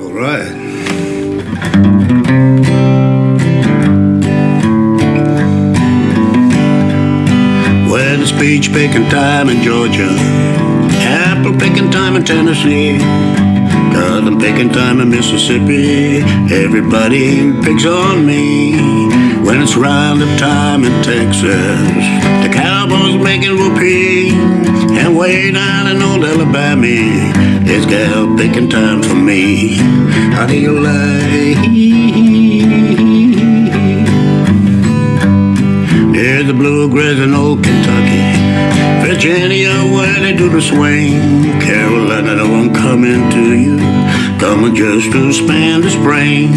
All right. Well, it's peach picking time in Georgia, apple picking time in Tennessee, cotton picking time in Mississippi. Everybody picks on me when it's roundup time in Texas. The cowboys making whoopee, and way down in old Alabama, it's gal picking time for me. How do you like? There's the bluegrass in old Kentucky. Virginia, where they do the swing. Carolina, I'm coming to you. Coming just to spend the spring.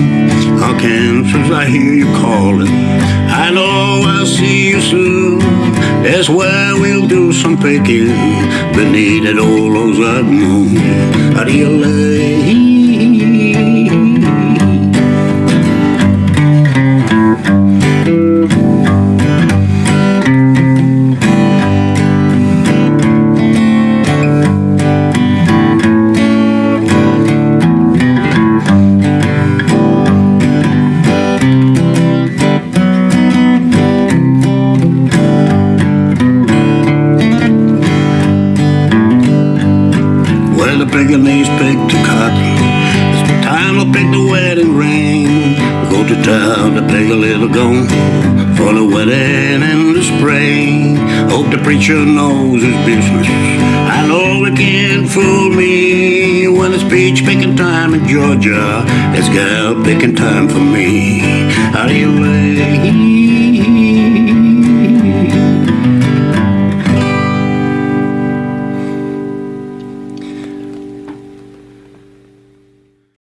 Arkansas, I hear you calling. I know I'll see you soon. That's where we'll do some picking. Beneath that old Ozark moon. How Well, the pickaninnies pick the cotton. It's time to pick the wedding ring. Go to town to pick a little gone for the wedding in the spring. Hope the preacher knows his business. I know it can't fool me when it's peach picking time in Georgia. It's gal picking time for me. How do you?